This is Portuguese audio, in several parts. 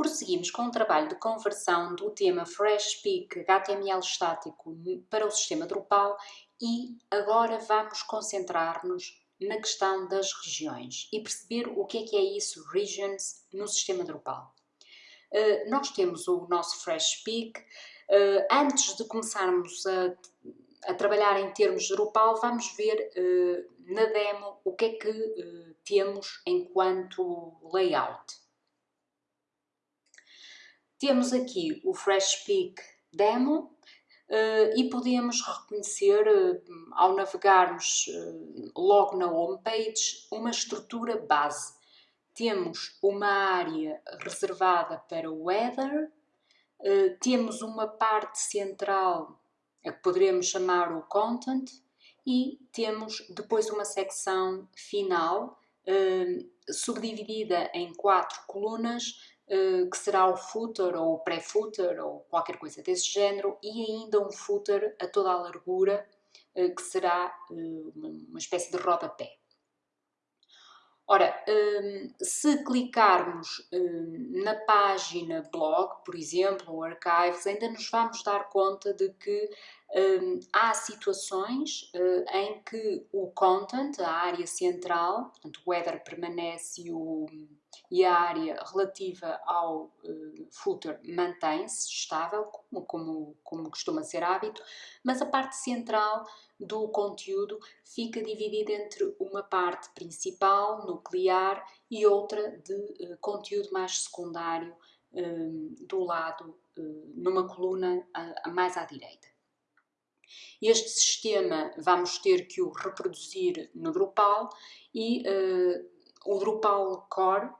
Prosseguimos com o trabalho de conversão do tema FreshPeak HTML estático para o sistema Drupal e agora vamos concentrar-nos na questão das regiões e perceber o que é que é isso, regions, no sistema Drupal. Uh, nós temos o nosso FreshPeak. Uh, antes de começarmos a, a, trabalhar em termos Drupal, vamos ver uh, na demo o que é que temos enquanto layout. Temos aqui o FreshPeak Demo uh, e podemos reconhecer, uh, ao navegarmos uh, logo na homepage, uma estrutura base. Temos uma área reservada para o Weather, temos uma parte central a que poderemos chamar o Content e temos depois uma secção final subdividida em quatro colunas que será o footer ou o pré-footer ou qualquer coisa desse género e ainda um footer a toda a largura eh, que será eh, uma espécie de rodapé. Ora, se clicarmos na página blog, por exemplo, ou archives, ainda nos vamos dar conta de que há situações em que o content, a área central, portanto o header permanece e o, e a área relativa ao uh, footer mantém-se estável, como, como, como costuma ser hábito, mas a parte central do conteúdo fica dividida entre uma parte principal, nuclear, e outra de uh, conteúdo mais secundário uh, do lado, numa coluna mais à direita. Este sistema vamos ter que o reproduzir no Drupal e o Drupal Core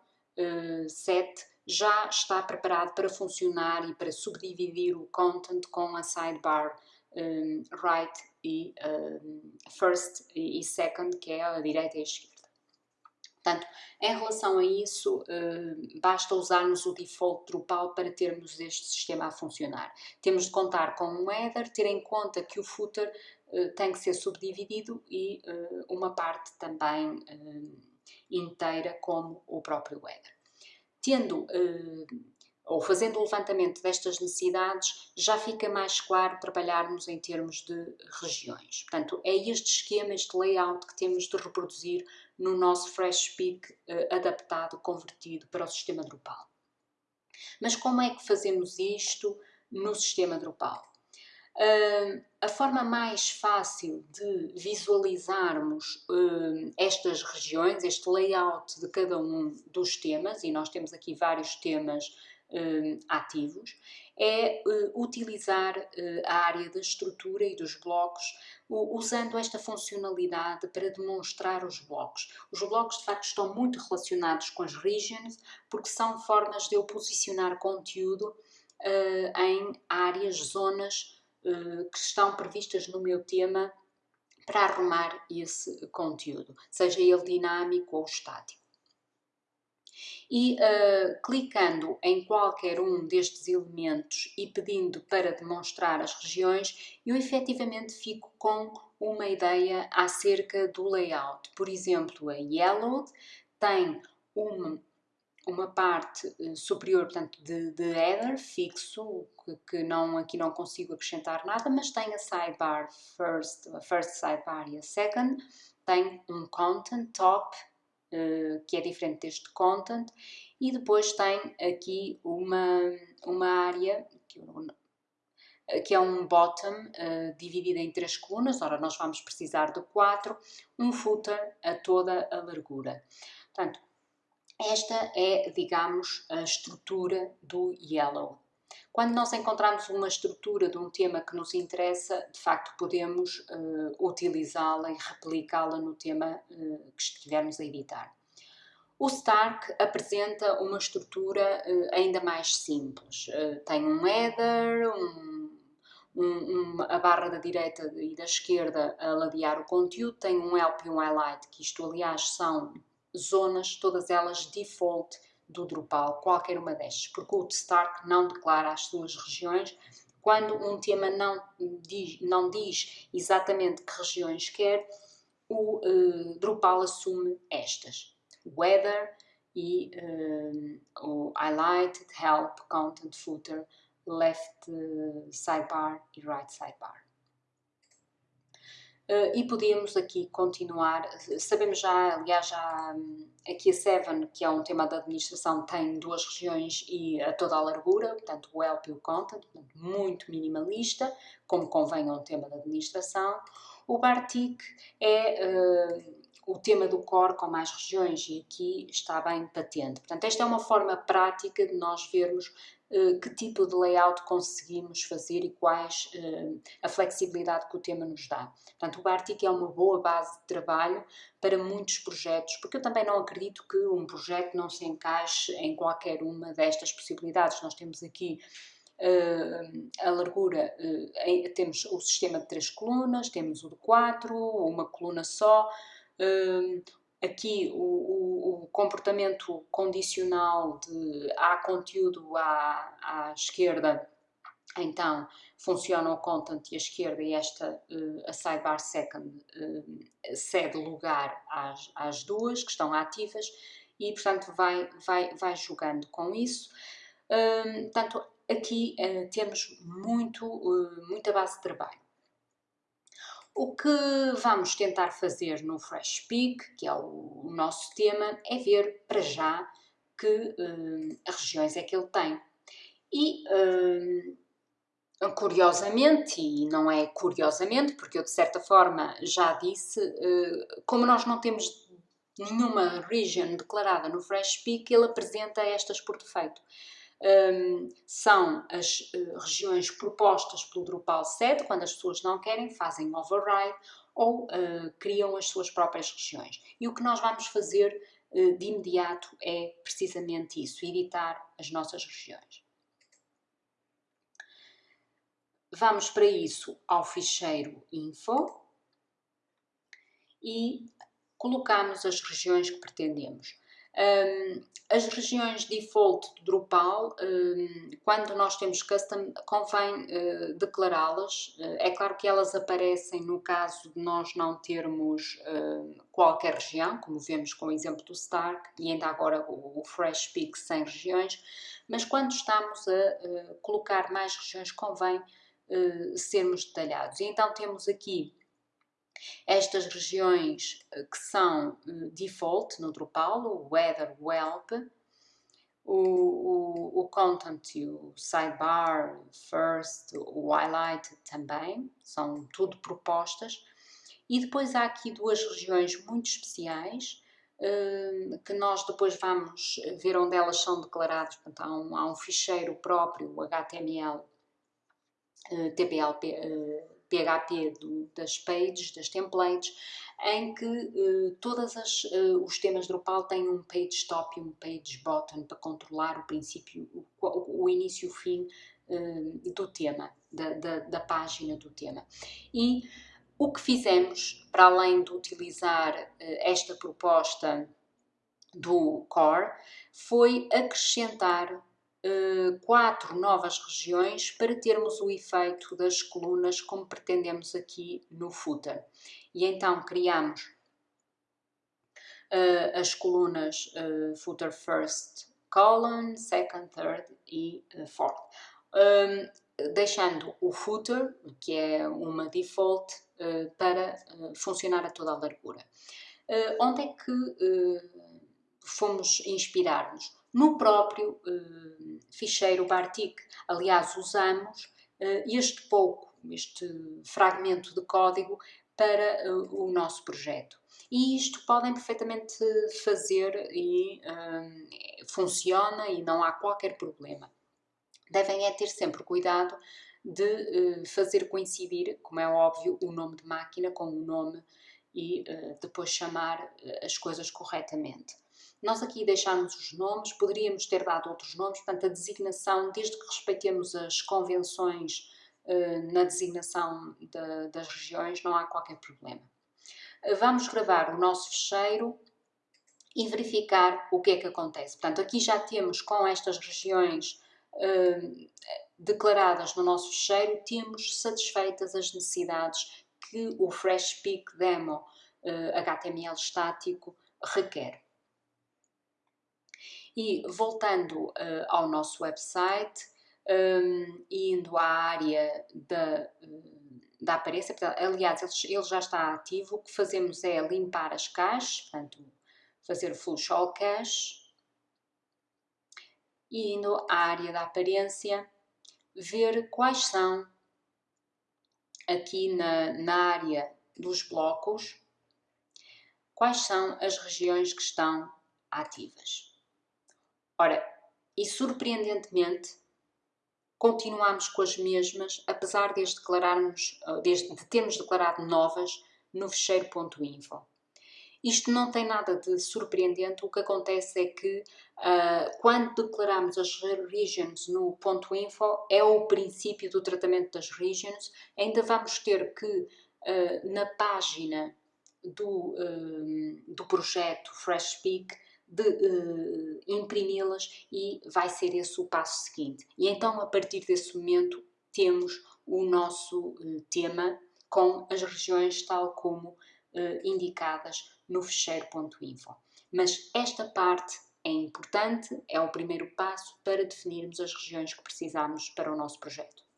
7 já está preparado para funcionar e para subdividir o content com a sidebar um, right e um, first e second, que é a direita e a esquerda. Portanto, em relação a isso, uh, basta usarmos o default Drupal para termos este sistema a funcionar. Temos de contar com um header, ter em conta que o footer uh, tem que ser subdividido e uh, uma parte também inteira como o próprio header. Tendo eh, ou fazendo o levantamento destas necessidades, já fica mais claro trabalharmos em termos de regiões. Portanto, é este esquema, este layout que temos de reproduzir no nosso FreshSpeak eh, adaptado, convertido para o sistema Drupal. Mas como é que fazemos isto no sistema Drupal? Uh, a forma mais fácil de visualizarmos uh, estas regiões, este layout de cada um dos temas, e nós temos aqui vários temas ativos, é utilizar a área da estrutura e dos blocos, usando esta funcionalidade para demonstrar os blocos. Os blocos, de facto, estão muito relacionados com as regions, porque são formas de eu posicionar conteúdo em áreas, zonas, eh, que estão previstas no meu tema para arrumar esse conteúdo, seja ele dinâmico ou estático. E uh, clicando em qualquer um destes elementos e pedindo para demonstrar as regiões, eu efetivamente fico com uma ideia acerca do layout. Por exemplo, a Yellow tem uma uma parte eh, superior, portanto, de, de header fixo, que, que, não, aqui não consigo acrescentar nada, mas tem a sidebar first, a first sidebar e a second, tem um content top, uh, que é diferente deste content, e depois tem aqui uma, uma área, que, que é um bottom uh, dividido em três colunas, ora nós vamos precisar de quatro, um footer a toda a largura. Portanto, esta é, digamos, a estrutura do Yellow. Quando nós encontramos uma estrutura de um tema que nos interessa, de facto podemos uh, utilizá-la e replicá-la no tema uh, que estivermos a editar. O Stark apresenta uma estrutura uh, ainda mais simples. tem um header, um, um, a barra da direita e da esquerda a ladear o conteúdo, tem um help e um highlight, que isto aliás são zonas, todas elas default do Drupal, qualquer uma destas, porque o Stark não declara as suas regiões. Quando um tema não diz, não diz exatamente que regiões quer, o uh, Drupal assume estas. Weather e um, o highlighted, help, content, footer, left sidebar e right sidebar. Uh, e podíamos aqui continuar, sabemos já, aliás, já um, aqui a Seven, que é um tema da administração, tem duas regiões e a toda a largura, portanto o help e o content, muito minimalista, como convém a um tema da administração. O Bartik é uh, o tema do core com mais regiões e aqui está bem patente. Portanto, esta é uma forma prática de nós vermos que tipo de layout conseguimos fazer e quais uh, a flexibilidade que o tema nos dá. Portanto, o Bartik é uma boa base de trabalho para muitos projetos, porque eu também não acredito que um projeto não se encaixe em qualquer uma destas possibilidades. Nós temos aqui Uh, a largura, temos o sistema de três colunas, temos o de quatro, uma coluna só, aqui o, o, o, comportamento condicional de há conteúdo à, à esquerda, então funciona o content e a esquerda e esta, uh, a sidebar second, uh, cede lugar às, às duas que estão ativas e, portanto, vai, vai, vai jogando com isso. Uh, portanto, aqui uh, temos muito, muita base de trabalho. O que vamos tentar fazer no Fresh Peak, que é o, nosso tema, é ver para já que uh, regiões é que ele tem. E, uh, curiosamente, e não é curiosamente, porque eu de certa forma já disse, uh, como nós não temos nenhuma region declarada no Fresh Peak, ele apresenta estas por defeito um, são as uh, regiões propostas pelo Drupal 7, quando as pessoas não querem, fazem override ou uh, criam as suas próprias regiões. E o que nós vamos fazer uh, de imediato é precisamente isso, editar as nossas regiões. Vamos para isso ao ficheiro info e colocamos as regiões que pretendemos. Um, as regiões default do Drupal, um, quando nós temos custom, convém uh, declará-las. Uh, é claro que elas aparecem no caso de nós não termos uh, qualquer região, como vemos com o exemplo do Stark, e ainda agora o, o Fresh Peak sem regiões, mas quando estamos a colocar mais regiões, convém sermos detalhados. E então temos aqui estas regiões eh, que são eh, default no Drupal, o Weather, o Help, o, o, o Content o Sidebar, First, o Highlight também, são tudo propostas. E depois há aqui duas regiões muito especiais, eh, que nós depois vamos ver onde elas são declaradas. Portanto, há um, há um ficheiro próprio, o HTML, TPLP, PHP do, das pages, das templates, em que uh, todos uh, os temas Drupal têm um page top e um page bottom para controlar o princípio, o, o início e o fim uh, do tema, da, da, da, página do tema. E o que fizemos, para além de utilizar esta proposta do core, foi acrescentar uh, quatro novas regiões para termos o efeito das colunas como pretendemos aqui no footer. E então criamos uh, as colunas uh, footer first column, second, third e fourth. Um, deixando o footer, que é uma default, para funcionar a toda a largura. onde é que fomos inspirar-nos? No próprio uh, ficheiro Bartik. Aliás, usamos uh, este pouco, este fragmento de código para uh, o nosso projeto. E isto podem perfeitamente fazer e funciona e não há qualquer problema. Devem é ter sempre cuidado de fazer coincidir, como é óbvio, o nome de máquina com o nome e depois chamar as coisas corretamente. Nós aqui deixamos os nomes, poderíamos ter dado outros nomes, portanto, a designação, desde que respeitemos as convenções uh, na designação de, das regiões, não há qualquer problema. Uh, vamos gravar o nosso fecheiro e verificar o que é que acontece. Portanto, aqui já temos com estas regiões uh, declaradas no nosso fecheiro, temos satisfeitas as necessidades que o Fresh Peak Demo HTML estático requer. E voltando uh, ao nosso website, um, indo à área da, da aparência, aliás, ele, ele, já está ativo, o que fazemos é limpar as caches, portanto, fazer full show cache, e indo à área da aparência, ver quais são, aqui na, na área dos blocos, quais são as regiões que estão ativas. Ora, e surpreendentemente, continuamos com as mesmas, apesar de, declararmos, de termos declarado novas no fecheiro.info. Isto não tem nada de surpreendente, o que acontece é que uh, quando declaramos as regions no ponto .info, é o princípio do tratamento das regions, ainda vamos ter que uh, na página do, uh, do projeto Fresh Speak de uh, imprimi-las e vai ser esse o passo seguinte. E então, a partir desse momento, temos o nosso uh, tema com as regiões tal como uh, indicadas no fecheiro.info. Mas esta parte é importante, é o primeiro passo para definirmos as regiões que precisamos para o nosso projeto.